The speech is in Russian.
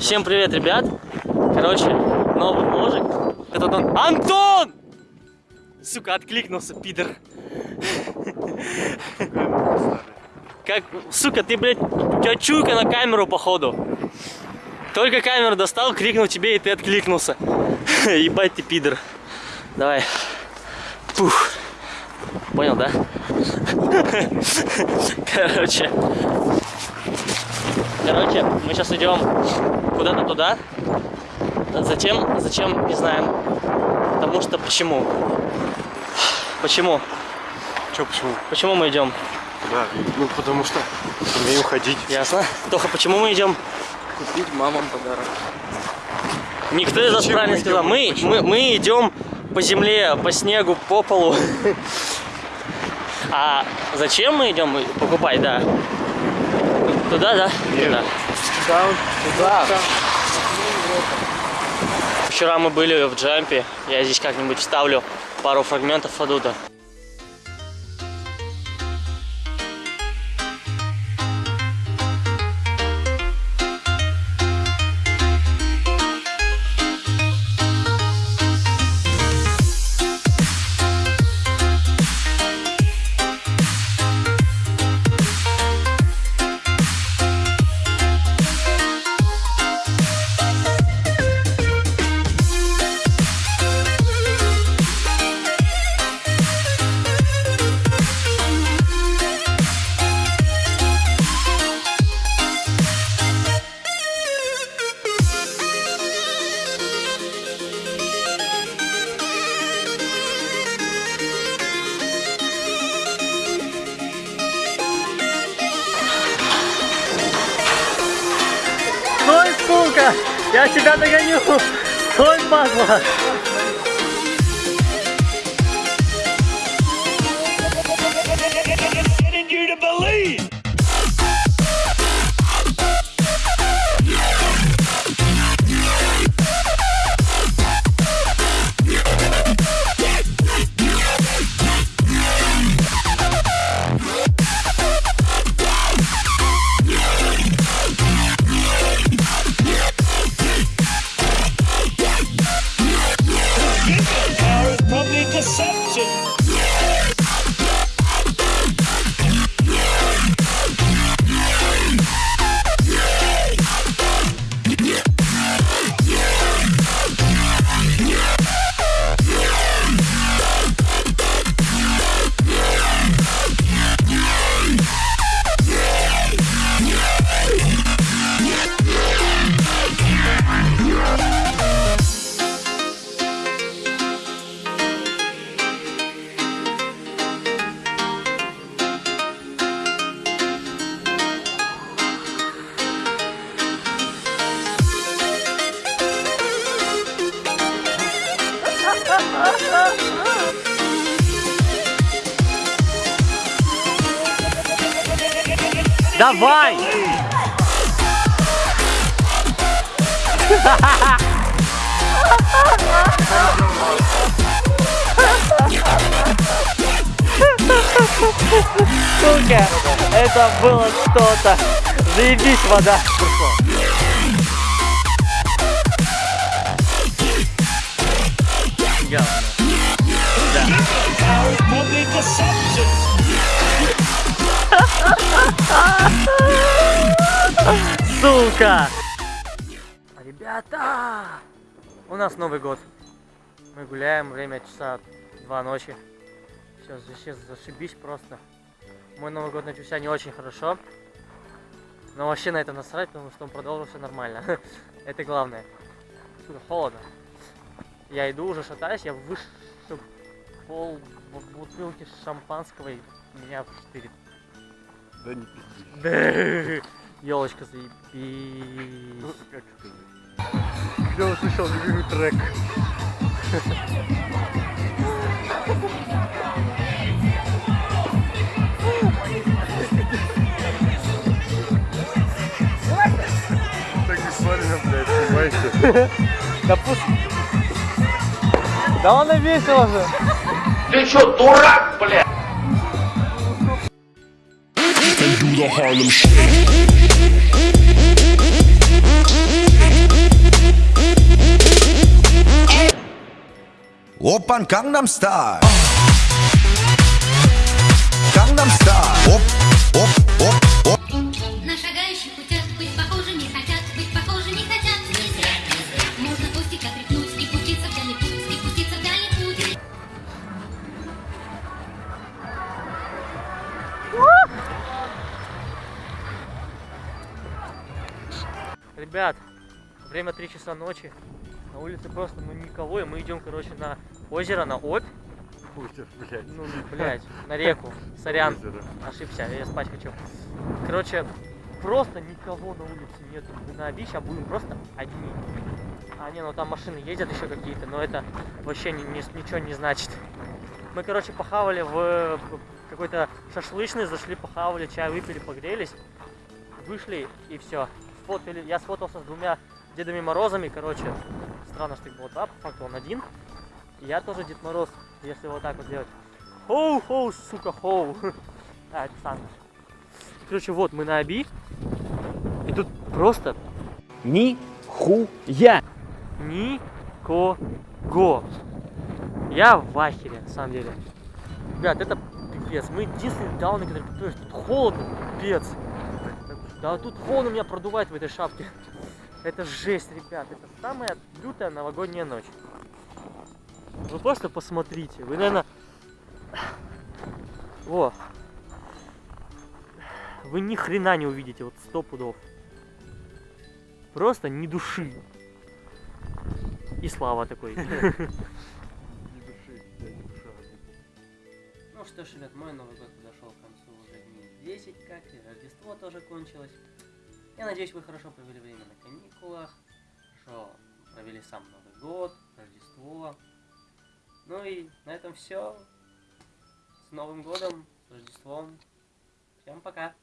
Всем привет, ребят. Короче, новый мужик. Этот он... Антон! Сука, откликнулся, пидор. Как, сука, ты, блядь, у тебя чуйка на камеру, походу. Только камеру достал, крикнул тебе, и ты откликнулся. Ебать ты, пидор. Давай. Пух. Понял, да? Короче. Короче, мы сейчас идем куда-то туда. Зачем? Зачем? Не знаем. Потому что почему? Почему? Че, почему? Почему мы идем? Да, ну потому что умею ходить. Ясно. Тоха, почему мы идем? Купить мамам подарок. Никто из нас правильно сказал. Мы, Почему? мы, мы идем по земле, по снегу, по полу. А зачем мы идем покупать, да? Туда, да? Нет. Туда. Да, туда. Вчера мы были в джампе. Я здесь как-нибудь вставлю пару фрагментов оттуда. Я тебя догоню! Стой, падла! getting you to believe. Давай! Сука, это было что-то. Заебись вода. Power is probably deception. Сука! Ребята! У нас Новый год. Мы гуляем, время часа два ночи. Сейчас, сейчас зашибись просто. Мой Новый год начался не очень хорошо. Но вообще на это насрать, потому что он продолжился нормально. Это главное. Сука, холодно. Я иду, уже шатаюсь, я выше пол бу- бутылки шампанского и меня штырит. Да не пизди. Елочка заебись. Как сказать. Я услышал любимый трек. Так бессмысленно, блядь, понимаете? Да пусть... Да он и весело же. Ты что, дурак, блядь? do the Harlem Shake. Oppan Gangnam Style. Gangnam Style. Оп, оп, оп, оп. На шагающих путях быть похожими хотят, быть похожими хотят. Не зря, не зря. Можно кустик отряхнуть и пуститься в дальний путь, и пуститься в дальний путь. Ребят, время 3 часа ночи. На улице просто ну никого, и мы идем, короче, на озеро, на Обь. Озеро, блядь. Ну, блядь, на реку. Сорян, Озеро. ошибся, я спать хочу. Короче, просто никого на улице нет. Мы на Оби сейчас будем просто одни. А, не, ну там машины ездят еще какие-то, но это вообще ни- ни- ничего не значит. Мы, короче, похавали в какой-то шашлычный, зашли, похавали, чай выпили, погрелись, вышли и все. Сфотали, я сфотался с двумя Дедами Морозами, короче, странно, что их было два, по факту он один. Я тоже Дед Мороз, если вот так вот делать. Хоу-хоу, сука, хоу. А, это Санта. Короче, вот мы на Оби. И тут просто Нихуя! никого. Я в ахере, на самом деле. Ребят, это пипец. Мы единственные дауны, которые. Тут холодно, пипец. Да тут холодно меня продувает в этой шапке. Это жесть, ребят. Это самая лютая новогодняя ночь. Вы просто посмотрите. Вы, наверное... Во. Вы ни хрена не увидите, вот сто пудов. Просто ни души. И слава такой. Не души, я не душа. Ну что ж, ребят, мой Новый год подошел к концу уже дней 10, как и Рождество тоже кончилось. Я надеюсь, вы хорошо провели время на каникулах, хорошо провели сам Новый год, Рождество. Ну и на этом все. С Новым годом, с Рождеством. Всем пока.